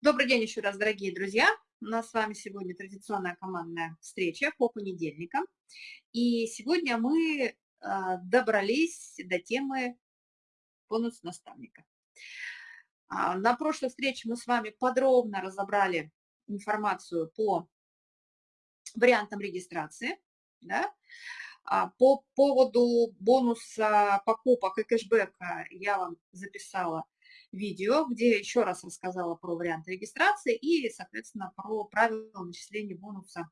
Добрый день еще раз, дорогие друзья. У нас с вами сегодня традиционная командная встреча по понедельникам. И сегодня мы а, добрались до темы бонус наставника. А, на прошлой встрече мы с вами подробно разобрали информацию по вариантам регистрации. Да? А, по поводу бонуса покупок и кэшбэка я вам записала видео, где еще раз рассказала про варианты регистрации и, соответственно, про правила начисления бонуса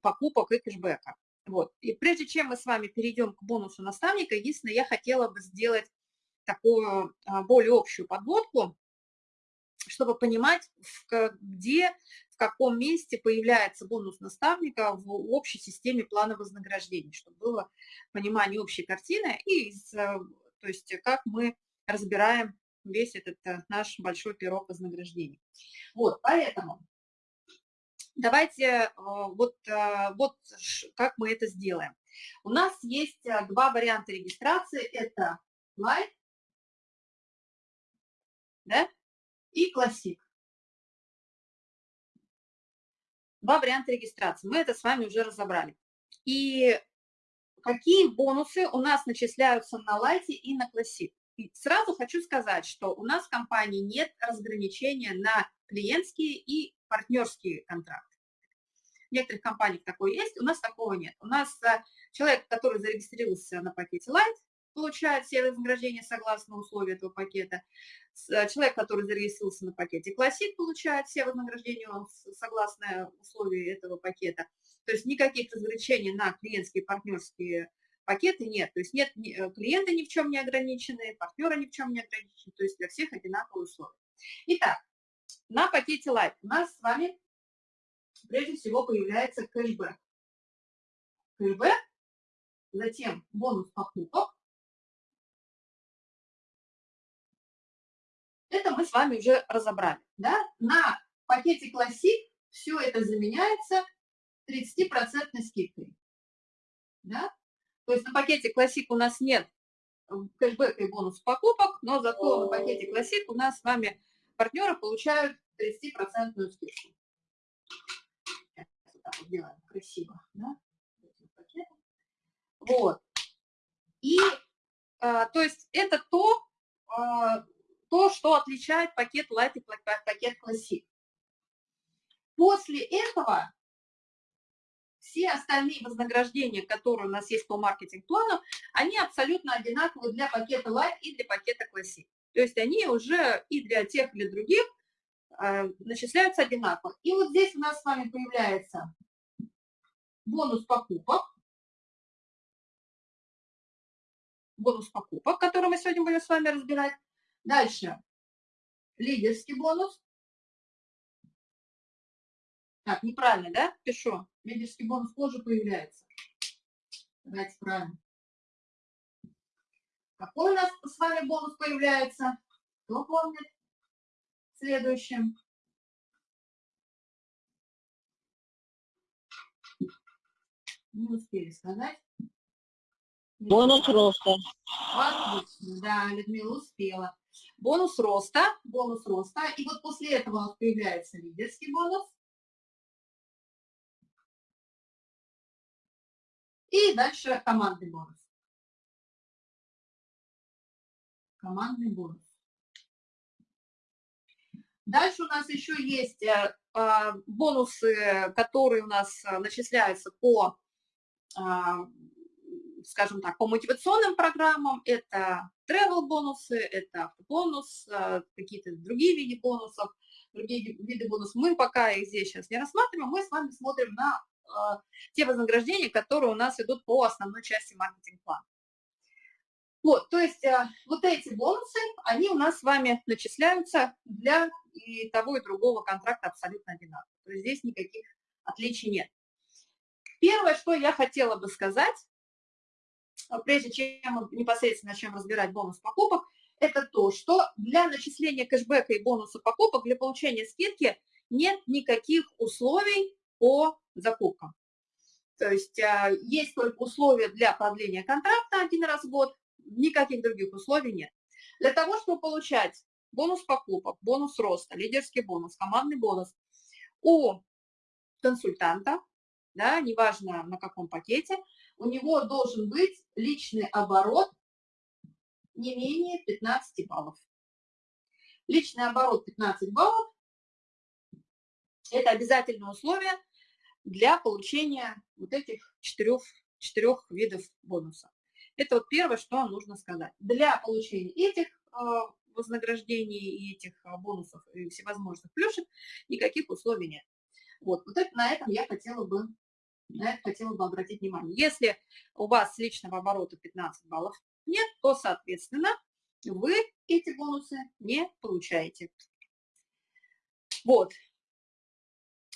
покупок и кэшбэка. Вот. И прежде чем мы с вами перейдем к бонусу наставника, единственное, я хотела бы сделать такую а, более общую подводку, чтобы понимать, где, в каком месте появляется бонус наставника в общей системе плана вознаграждений, чтобы было понимание общей картины и то есть как мы разбираем весь этот наш большой пирог вознаграждений. Вот, поэтому давайте э, вот, э, вот как мы это сделаем. У нас есть два варианта регистрации. Это Light да, и Classic. Два варианта регистрации. Мы это с вами уже разобрали. И какие бонусы у нас начисляются на Light и на Classic? Сразу хочу сказать, что у нас в компании нет разграничения на клиентские и партнерские контракты. В некоторых компаниях такое есть, у нас такого нет. У нас э, человек, который зарегистрировался на пакете Light, получает все вознаграждения согласно условиям этого пакета. Э, человек, который зарегистрировался на пакете Classic, получает все вознаграждения согласно условиям этого пакета. То есть никаких разграничений на клиентские и партнерские пакеты нет. То есть нет э, клиенты ни в чем не ограничены, партнеры ни в чем не ограничены, то есть для всех одинаковые условия. Итак, на пакете Light у нас с вами прежде всего появляется кэшбэк. Кэшбэк, затем бонус покупок. Это мы с вами уже разобрали. Да? На пакете Classic все это заменяется 30% скидкой. Да? То есть на пакете Classic у нас нет э, кэшбэка и бонус покупок, но зато на пакете Classic у нас с вами партнеры получают 30% скидку. вот так вот делаем красиво, да? Вот. И, а, то есть, это то, а, то, что отличает пакет Light и пакет Classic. После этого все остальные вознаграждения, которые у нас есть по маркетинг-плану, они абсолютно одинаковые для пакета Light и для пакета Classic. То есть они уже и для тех, и для других э, начисляются одинаково. И вот здесь у нас с вами появляется бонус покупок. Бонус покупок, который мы сегодня будем с вами разбирать. Дальше лидерский бонус. Так, неправильно, да? Пишу. Лидерский бонус позже появляется. Давайте правильно. Какой у нас с вами бонус появляется? Кто помнит? Следующим. Не успели сказать. Бонус роста. Отлично, да, Людмила успела. Бонус роста, бонус роста. И вот после этого у нас появляется лидерский бонус. И дальше командный бонус. Командный бонус. Дальше у нас еще есть э, а, бонусы, которые у нас э, начисляются по, а, скажем так, по мотивационным программам. Это travel бонусы, это бонус, э, какие-то другие виды бонусов, другие виды бонусов. Мы пока их здесь сейчас не рассматриваем, мы с вами смотрим на те вознаграждения, которые у нас идут по основной части маркетинг-плана. Вот, то есть а, вот эти бонусы, они у нас с вами начисляются для и того, и другого контракта абсолютно одинаково. То есть здесь никаких отличий нет. Первое, что я хотела бы сказать, а, прежде чем непосредственно начнем разбирать бонус покупок, это то, что для начисления кэшбэка и бонуса покупок, для получения скидки нет никаких условий по закупкам. То есть а, есть только условия для продления контракта один раз в год, никаких других условий нет. Для того, чтобы получать бонус покупок, бонус роста, лидерский бонус, командный бонус у консультанта, да, неважно на каком пакете, у него должен быть личный оборот не менее 15 баллов. Личный оборот 15 баллов – это обязательное условие для получения вот этих четырех, четырех видов бонуса. Это вот первое, что нужно сказать. Для получения этих э, вознаграждений и этих э, бонусов и всевозможных плюшек никаких условий нет. Вот, вот это, на этом я хотела бы, на это хотела бы обратить внимание. Если у вас личного оборота 15 баллов нет, то, соответственно, вы эти бонусы не получаете. Вот.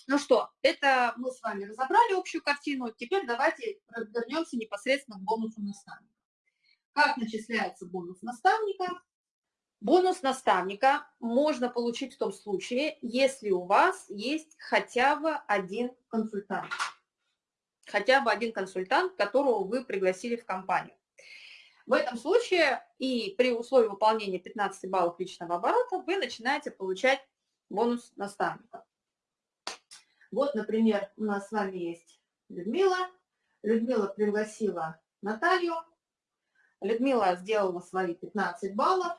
Ну что, это мы с вами разобрали общую картину. Теперь давайте вернемся непосредственно к бонусу наставника. Как начисляется бонус наставника? Бонус наставника можно получить в том случае, если у вас есть хотя бы один консультант. Хотя бы один консультант, которого вы пригласили в компанию. В этом случае и при условии выполнения 15 баллов личного оборота вы начинаете получать бонус наставника. Вот, например, у нас с вами есть Людмила. Людмила пригласила Наталью. Людмила сделала свои 15 баллов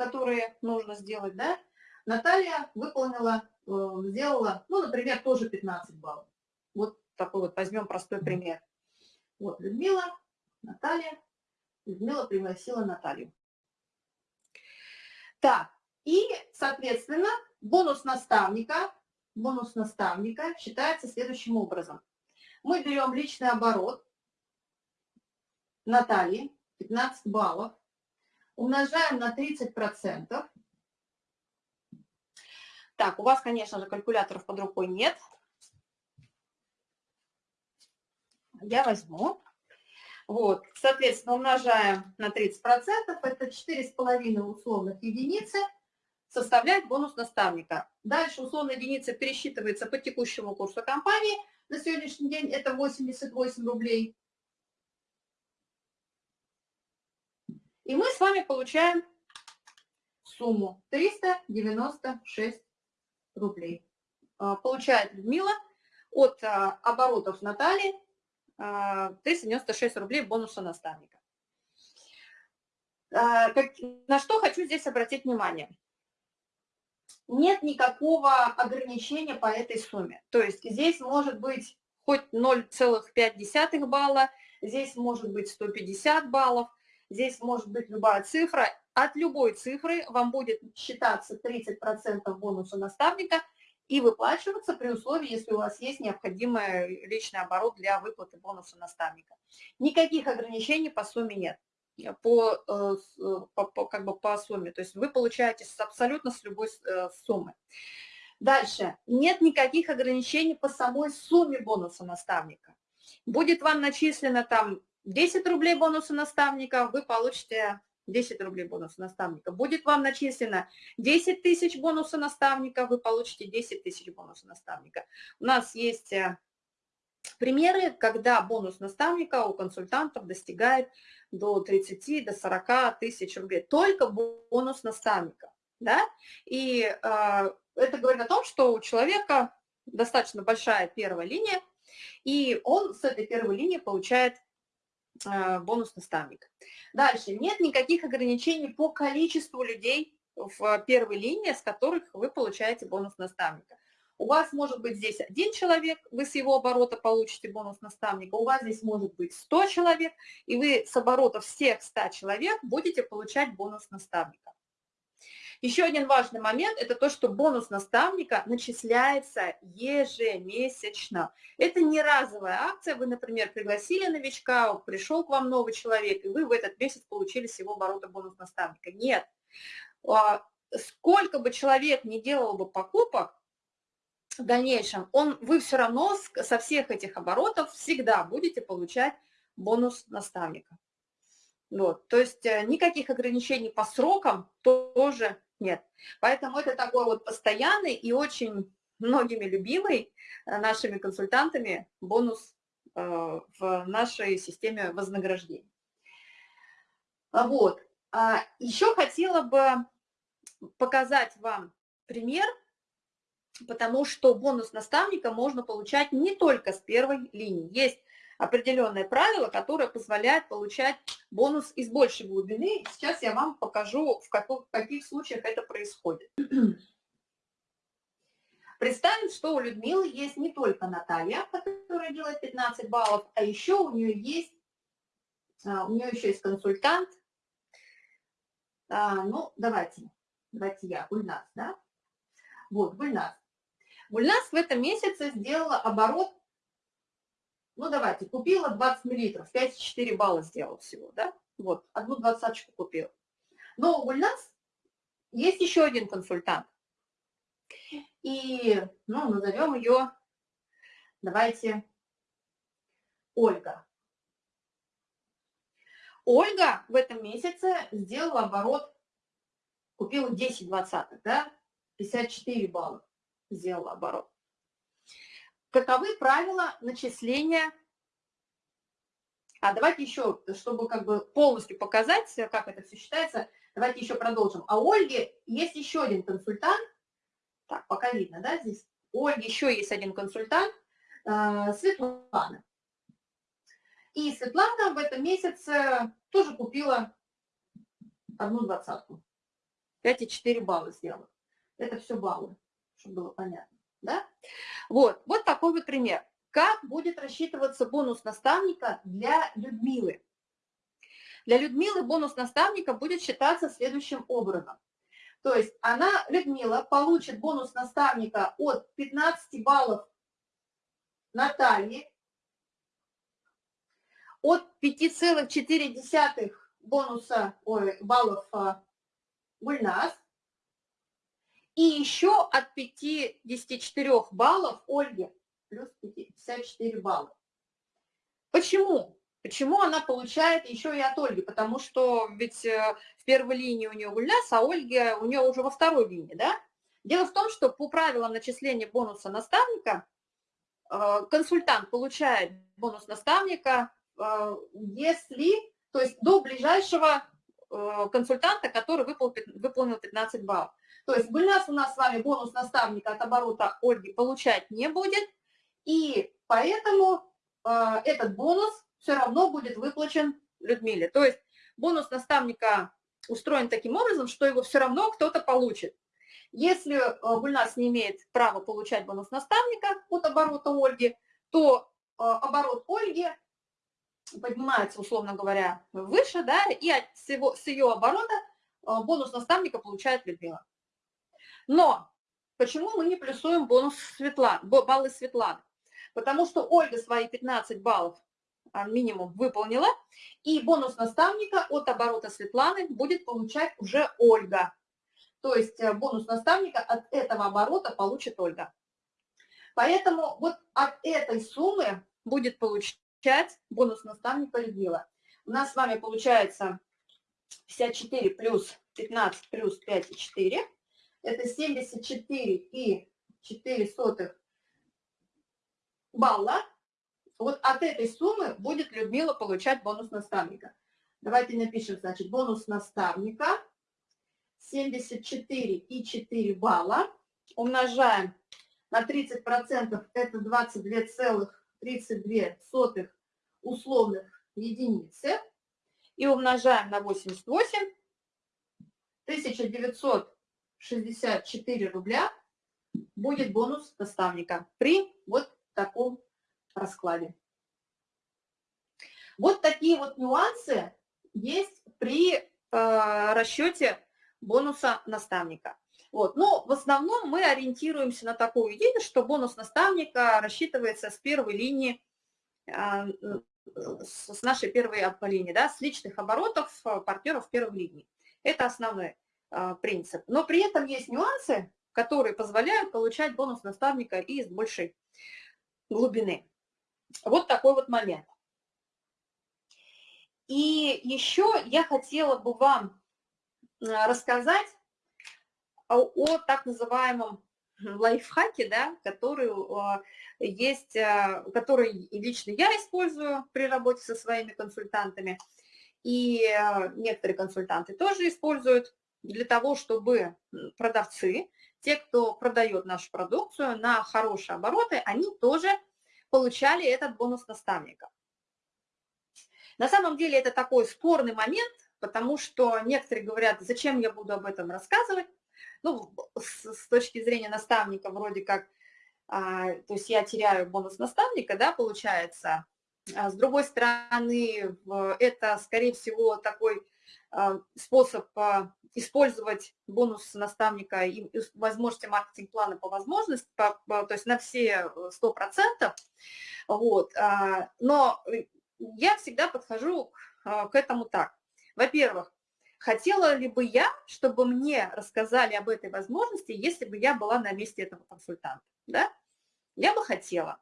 которые нужно сделать, да, Наталья выполнила, э, сделала, ну, например, тоже 15 баллов. Вот такой вот возьмем простой пример. Вот Людмила, Наталья, Людмила пригласила Наталью. Так, и, соответственно, бонус наставника, бонус наставника считается следующим образом. Мы берем личный оборот Натальи, 15 баллов, умножаем на 30%. Так, у вас, конечно же, калькуляторов под рукой нет. Я возьму. Вот, соответственно, умножаем на 30%, это 4,5 условных единицы, составляет бонус наставника. Дальше условная единица пересчитывается по текущему курсу компании. На сегодняшний день это 88 рублей. И мы с вами получаем сумму 396 рублей. А, получает Людмила от а, оборотов Натальи 396 а, рублей бонуса наставника. На что хочу здесь обратить внимание. Нет никакого ограничения по этой сумме. То есть здесь может быть хоть 0,5 балла, здесь может быть 150 баллов, Здесь может быть любая цифра. От любой цифры вам будет считаться 30% бонуса наставника и выплачиваться при условии, если у вас есть необходимый личный оборот для выплаты бонуса наставника. Никаких ограничений по сумме нет по, э, по, по, как бы по сумме. То есть вы получаете абсолютно с любой э, суммы. Дальше. Нет никаких ограничений по самой сумме бонуса наставника. Будет вам начислено там 10 рублей бонуса наставника, вы получите 10 рублей бонуса наставника. Будет вам начислено 10 тысяч бонуса наставника, вы получите 10 тысяч бонуса наставника. У нас есть э, примеры, когда бонус наставника у консультантов достигает до 30, до 40 тысяч рублей. Только бонус наставника. Да? И э, это говорит о том, что у человека достаточно большая первая линия, и он с этой первой линии получает Э, бонус наставник. Дальше. Нет никаких ограничений по количеству людей в первой линии, с которых вы получаете бонус наставника. У вас может быть здесь один человек, вы с его оборота получите бонус наставника, у вас здесь может быть 100 человек, и вы с оборота всех 100 человек будете получать бонус наставника. Еще один важный момент – это то, что бонус наставника начисляется ежемесячно. Это не разовая акция. Вы, например, пригласили новичка, пришел к вам новый человек, и вы в этот месяц получили с его оборота бонус наставника. Нет. А, сколько бы человек не делал бы покупок, в дальнейшем, он, вы все равно со всех этих оборотов всегда будете получать бонус наставника. Вот, то есть э, никаких ограничений по срокам тоже нет. Поэтому это такой вот постоянный и очень многими любимый э, нашими консультантами бонус э, в нашей системе вознаграждений. А вот. А еще хотела бы показать вам пример, потому что бонус наставника можно получать не только с первой линии. Есть определенное правило, которое позволяет получать бонус из большей глубины. Сейчас я вам покажу, в, каких, в каких случаях это происходит. Представим, что у Людмилы есть не только Наталья, которая делает 15 баллов, а еще у нее есть, а, у нее еще есть консультант. А, ну, давайте, давайте я, Гульнас, да? Вот, Гульнас. Гульнас в этом месяце сделала оборот, ну, давайте, купила 20 миллилитров, 5,4 балла сделала всего, да? Вот, одну двадцаточку купила. Но у Гульнас есть еще один консультант. И, ну, назовем ее, давайте, Ольга. Ольга в этом месяце сделала оборот, купила 10 двадцатых, да, 54 балла сделала оборот. Каковы правила начисления? А давайте еще, чтобы как бы полностью показать, как это все считается, давайте еще продолжим. А у Ольги есть еще один консультант, так, пока видно, да, здесь. У Ольги еще есть один консультант, э, Светлана. И Светлана в этом месяце тоже купила одну двадцатку. 5,4 балла сделала. Это все баллы, чтобы было понятно. Да? Вот, вот такой вот пример. Как будет рассчитываться бонус наставника для Людмилы? Для Людмилы бонус наставника будет считаться следующим образом. То есть она, Людмила, получит бонус наставника от 15 баллов Натальи, от 5,4 бонуса, ой, баллов а, Гульнас, и еще от 54 баллов Ольги, плюс 54 балла. Почему? Почему она получает еще и от Ольги? Потому что ведь э, в первой линии у нее Гульнас, а Ольга у нее уже во второй линии, да? Дело в том, что по правилам начисления бонуса наставника э, консультант получает бонус наставника, э, если, то есть до ближайшего консультанта, который выполнил 15 баллов. То есть Гульнас у нас с вами бонус наставника от оборота Ольги получать не будет, и поэтому этот бонус все равно будет выплачен Людмиле. То есть бонус наставника устроен таким образом, что его все равно кто-то получит. Если э, Гульнас не имеет права получать бонус наставника от оборота Ольги, то э, оборот Ольги поднимается, условно говоря, выше, да, и от всего, с ее оборота э, бонус наставника получает Людмила. Но почему мы не плюсуем бонус Светланы, баллы Светланы? Потому что Ольга свои 15 баллов а, минимум выполнила, и бонус наставника от оборота Светланы будет получать уже Ольга. То есть э, бонус наставника от этого оборота получит Ольга. Поэтому вот от этой суммы будет получать бонус наставника Людмила. У нас с вами получается 54 плюс 15 плюс 5,4. Это 74 и 4 сотых балла. Вот от этой суммы будет Людмила получать бонус наставника. Давайте напишем, значит, бонус наставника 74 и 4 балла. Умножаем на 30%, это 22,32 условных единицы. И умножаем на 88, 1964 рубля будет бонус наставника при вот таком раскладе. Вот такие вот нюансы есть при э, расчете бонуса наставника. Вот. Но в основном мы ориентируемся на такую идею, что бонус наставника рассчитывается с первой линии, э, с нашей первой линии, да, с личных оборотов э, партнеров первой линии. Это основной э, принцип. Но при этом есть нюансы, которые позволяют получать бонус наставника и с большей глубины. Вот такой вот момент. И еще я хотела бы вам э, рассказать о, о так называемом лайфхаке, да, который э, есть, э, который лично я использую при работе со своими консультантами, и некоторые консультанты тоже используют для того, чтобы продавцы, те, кто продает нашу продукцию на хорошие обороты, они тоже получали этот бонус наставника. На самом деле это такой спорный момент, потому что некоторые говорят, зачем я буду об этом рассказывать. Ну, с, с точки зрения наставника вроде как, а, то есть я теряю бонус наставника, да, получается. А с другой стороны, это, скорее всего, такой а, способ а, использовать бонус наставника и возможности маркетинг-плана по возможности, по, по, то есть на все 100%. Вот. А, но я всегда подхожу к этому так. Во-первых, хотела ли бы я, чтобы мне рассказали об этой возможности, если бы я была на месте этого консультанта? Да? Я бы хотела.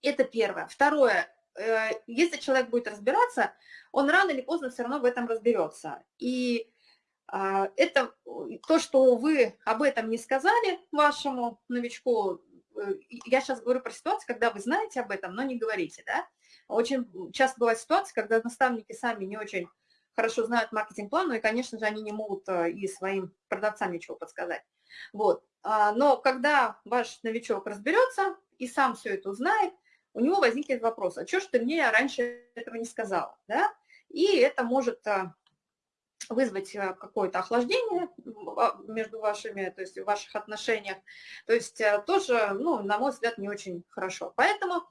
Это первое. Второе. Э, если человек будет разбираться, он рано или поздно все равно в этом разберется. И а, это то, что вы об этом не сказали вашему новичку, э, я сейчас говорю про ситуацию, когда вы знаете об этом, но не говорите, да? Очень часто бывает ситуация, когда наставники сами не очень хорошо знают маркетинг-план, ну и, конечно же, они не могут э, и своим продавцам ничего подсказать. Вот. А, но когда ваш новичок разберется и сам все это узнает, у него возникнет вопрос, а что ж ты мне раньше этого не сказала, да? И это может э, вызвать э, какое-то охлаждение между вашими, то есть в ваших отношениях. То есть э, тоже, ну, на мой взгляд, не очень хорошо. Поэтому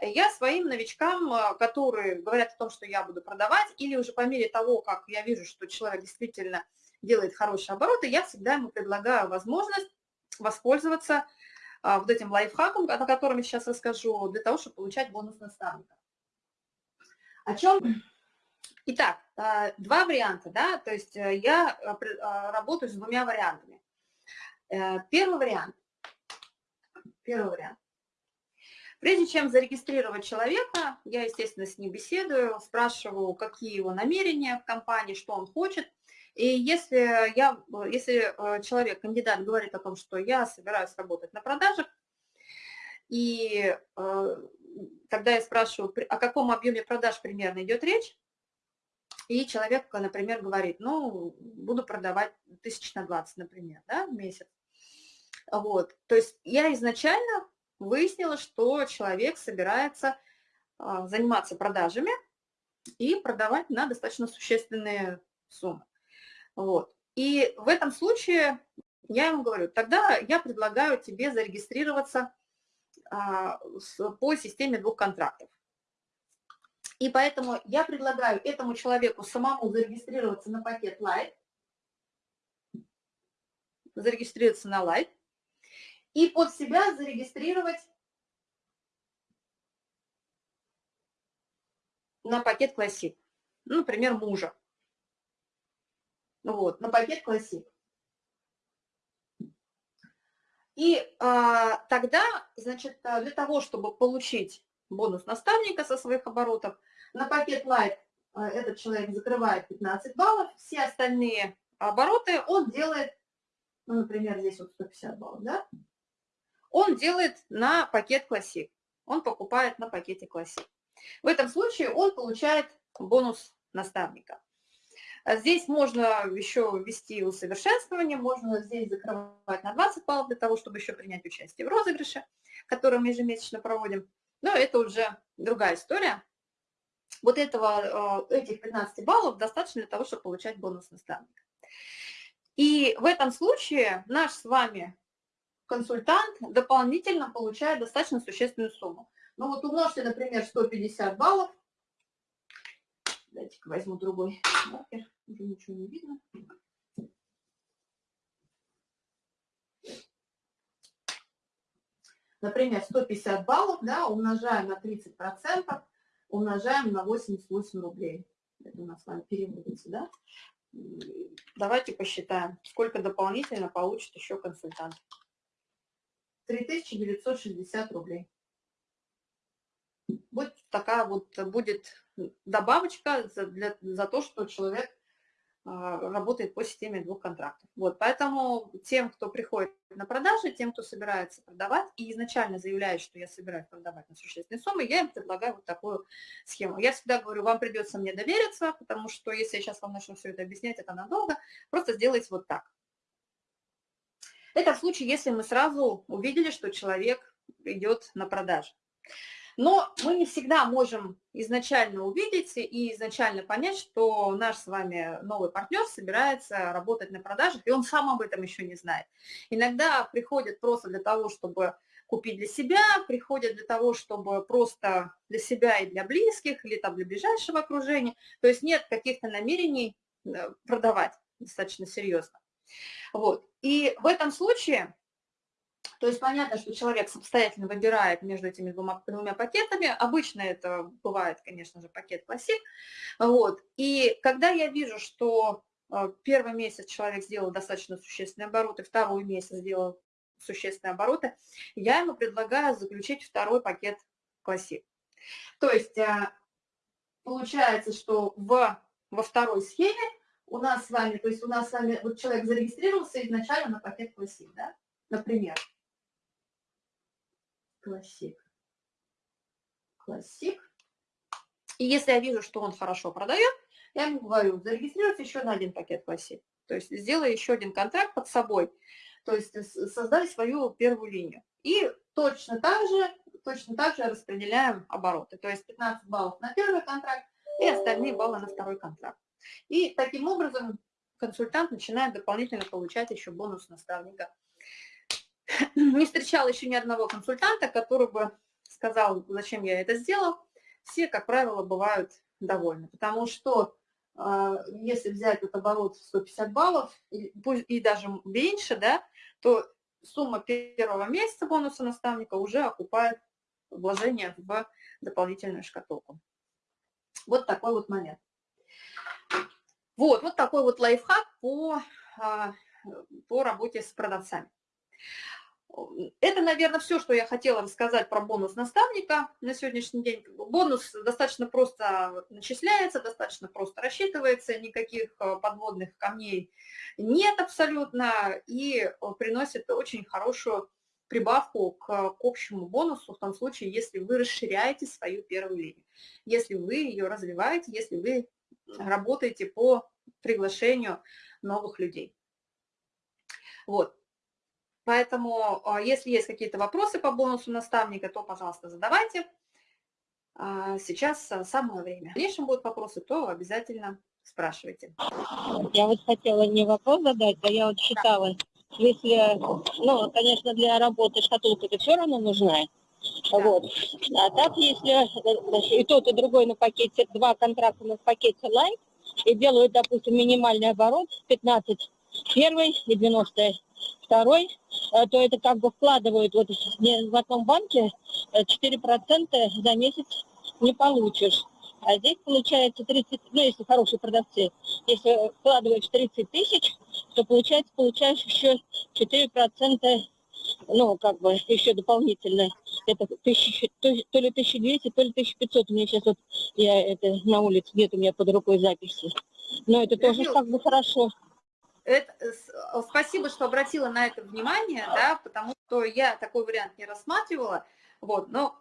я своим новичкам, которые говорят о том, что я буду продавать, или уже по мере того, как я вижу, что человек действительно делает хорошие обороты, я всегда ему предлагаю возможность воспользоваться а, вот этим лайфхаком, о котором я сейчас расскажу, для того, чтобы получать бонус наставника. О чем? Итак, а, два варианта, да, то есть э, я а, работаю с двумя вариантами. Э, первый вариант. Первый вариант. Прежде чем зарегистрировать человека, я, естественно, с ним беседую, спрашиваю, какие его намерения в компании, что он хочет. И если, я, если э, человек, кандидат, говорит о том, что я собираюсь работать на продажах, и э, тогда я спрашиваю, о каком объеме продаж примерно идет речь, и человек, например, говорит, ну, буду продавать тысяч на 20, например, да, в месяц. Вот, то есть я изначально выяснила, что человек собирается а, заниматься продажами и продавать на достаточно существенные суммы. Вот. И в этом случае я ему говорю, тогда я предлагаю тебе зарегистрироваться а, по системе двух контрактов. И поэтому я предлагаю этому человеку самому зарегистрироваться на пакет Light, зарегистрироваться на Light, и под себя зарегистрировать на пакет Classic, ну, например, мужа. Вот, на пакет Classic. И а, тогда, значит, для того, чтобы получить бонус наставника со своих оборотов, на пакет Light а, этот человек закрывает 15 баллов, все остальные обороты он делает, ну, например, здесь вот 150 баллов, да, он делает на пакет Classic. Он покупает на пакете Classic. В этом случае он получает бонус наставника. А здесь можно еще ввести усовершенствование, можно здесь закрывать на 20 баллов для того, чтобы еще принять участие в розыгрыше, который мы ежемесячно проводим. Но это уже другая история. Вот этого, э, этих 15 баллов достаточно для того, чтобы получать бонус наставника. И в этом случае наш с вами консультант дополнительно получает достаточно существенную сумму. Ну вот умножьте, например, 150 баллов. Дайте-ка возьму другой маркер уже ничего не видно. Например, 150 баллов, да, умножаем на 30%, умножаем на 88 рублей. Это у нас с вами переводится, да? Давайте посчитаем, сколько дополнительно получит еще консультант. 3960 рублей. Вот такая вот будет добавочка за, для, за то, что человек а, работает по системе двух контрактов. Вот, поэтому тем, кто приходит на продажи, тем, кто собирается продавать и изначально заявляет, что я собираюсь продавать на существенные суммы, я им предлагаю вот такую схему. Я всегда говорю, вам придется мне довериться, потому что если я сейчас вам начну все это объяснять, это надолго, просто сделайте вот так. Это в случае, если мы сразу увидели, что человек идет на продажу. Но мы не всегда можем изначально увидеть и изначально понять, что наш с вами новый партнер собирается работать на продажах, и он сам об этом еще не знает. Иногда приходят просто для того, чтобы купить для себя, приходят для того, чтобы просто для себя и для близких, или там для ближайшего окружения. То есть нет каких-то намерений э, продавать достаточно серьезно. Вот. И в этом случае то есть понятно, что человек самостоятельно выбирает между этими двумя, двумя пакетами. Обычно это бывает, конечно же, пакет классик. Вот. И когда я вижу, что э, первый месяц человек сделал достаточно существенные обороты, второй месяц сделал существенные обороты, я ему предлагаю заключить второй пакет классик. То есть э, получается, что в, во второй схеме у нас с вами, то есть у нас с вами, вот человек зарегистрировался изначально на пакет классик, да, например. Классик. Классик. И если я вижу, что он хорошо продает, я ему говорю, зарегистрируйте еще на один пакет классик. То есть сделай еще один контракт под собой. То есть создай свою первую линию. И точно так же, точно так же распределяем обороты. То есть 15 баллов на первый контракт и остальные баллы на второй контракт. И таким образом консультант начинает дополнительно получать еще бонус наставника не встречала еще ни одного консультанта, который бы сказал, зачем я это сделал. Все, как правило, бывают довольны, потому что а, если взять этот оборот 150 баллов, и, и даже меньше, да, то сумма первого месяца бонуса наставника уже окупает вложение в дополнительную шкатулку. Вот такой вот момент. Вот, вот такой вот лайфхак по, а, по работе с продавцами. Это, наверное, все, что я хотела рассказать про бонус наставника на сегодняшний день. Бонус достаточно просто начисляется, достаточно просто рассчитывается, никаких э, подводных камней нет абсолютно, и приносит очень хорошую прибавку к, к общему бонусу в том случае, если вы расширяете свою первую линию, если вы ее развиваете, если вы работаете по приглашению новых людей. Вот. Поэтому, а, если есть какие-то вопросы по бонусу наставника, то, пожалуйста, задавайте. А, сейчас а, самое время. В дальнейшем будут вопросы, то обязательно спрашивайте. Я вот хотела не вопрос задать, а я вот считала, если, ну, конечно, для работы шкатулка это все равно нужна, да. Вот. А так, если и тот, и другой на пакете, два контракта на пакете Light, и делают, допустим, минимальный оборот 15 первый и 90 второй, э, то это как бы вкладывают вот в одном банке 4% э, за месяц не получишь. А здесь получается 30, ну если хорошие продавцы, если вкладываешь 30 тысяч, то получается, получаешь еще 4%, ну как бы еще дополнительно. Это тысяч, то, то ли 1200, то ли 1500. У меня сейчас вот, я это на улице, нет у меня под рукой записи. Но это тоже как бы хорошо. Это, э, спасибо, что обратила на это внимание, да, потому что я такой вариант не рассматривала. Вот, но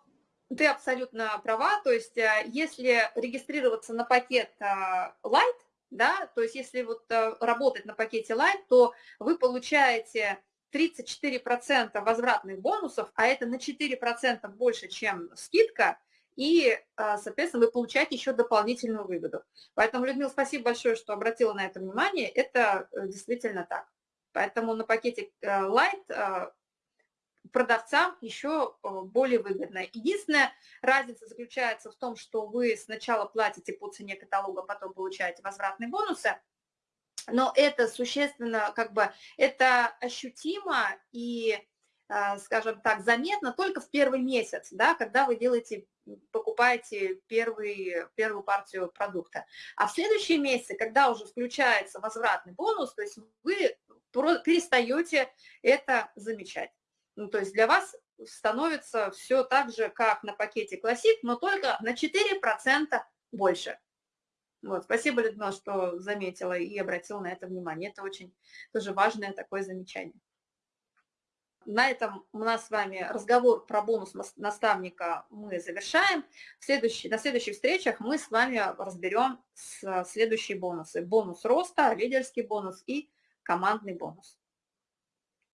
ты абсолютно права, то есть э, если регистрироваться на пакет э, Light, да, то есть если вот работать на пакете Light, то вы получаете 34% возвратных бонусов, а это на 4% больше, чем скидка, и, а, соответственно, вы получаете еще дополнительную выгоду. Поэтому, Людмила, спасибо большое, что обратила на это внимание. Это э, действительно так. Поэтому на пакете э, Light э, продавцам еще более выгодно. Единственная разница заключается в том, что вы сначала платите по цене каталога, потом получаете возвратные бонусы, но это существенно, как бы, это ощутимо и, скажем так, заметно только в первый месяц, да, когда вы делаете покупаете первый, первую партию продукта. А в следующие месяцы, когда уже включается возвратный бонус, то есть вы перестаете это замечать. Ну, то есть для вас становится все так же, как на пакете Classic, но только на 4% больше. Вот, спасибо, Людмила, что заметила и обратила на это внимание. Это очень тоже важное такое замечание. На этом у нас с вами разговор про бонус наставника мы завершаем. В следующий, на следующих встречах мы с вами разберем следующие бонусы. Бонус роста, лидерский бонус и командный бонус.